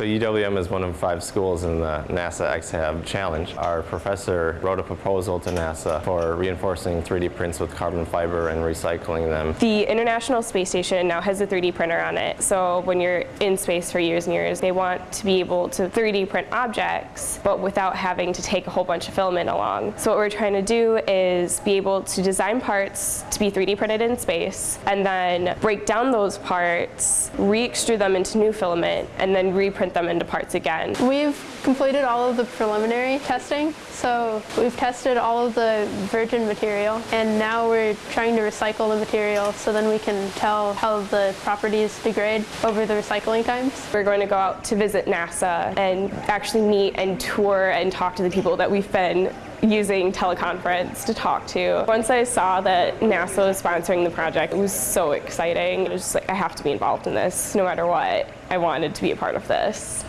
So UWM is one of five schools in the NASA XHAB Challenge. Our professor wrote a proposal to NASA for reinforcing 3D prints with carbon fiber and recycling them. The International Space Station now has a 3D printer on it, so when you're in space for years and years, they want to be able to 3D print objects, but without having to take a whole bunch of filament along. So what we're trying to do is be able to design parts to be 3D printed in space, and then break down those parts, re-extrude them into new filament, and then reprint them into parts again. We've completed all of the preliminary testing, so we've tested all of the virgin material, and now we're trying to recycle the material so then we can tell how the properties degrade over the recycling times. We're going to go out to visit NASA and actually meet and tour and talk to the people that we've been using teleconference to talk to. Once I saw that NASA was sponsoring the project, it was so exciting. It was just like, I have to be involved in this no matter what. I wanted to be a part of this.